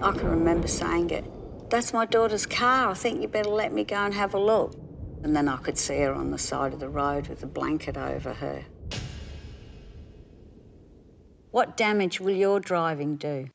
I can remember saying it. That's my daughter's car. I think you better let me go and have a look. And then I could see her on the side of the road with a blanket over her. What damage will your driving do?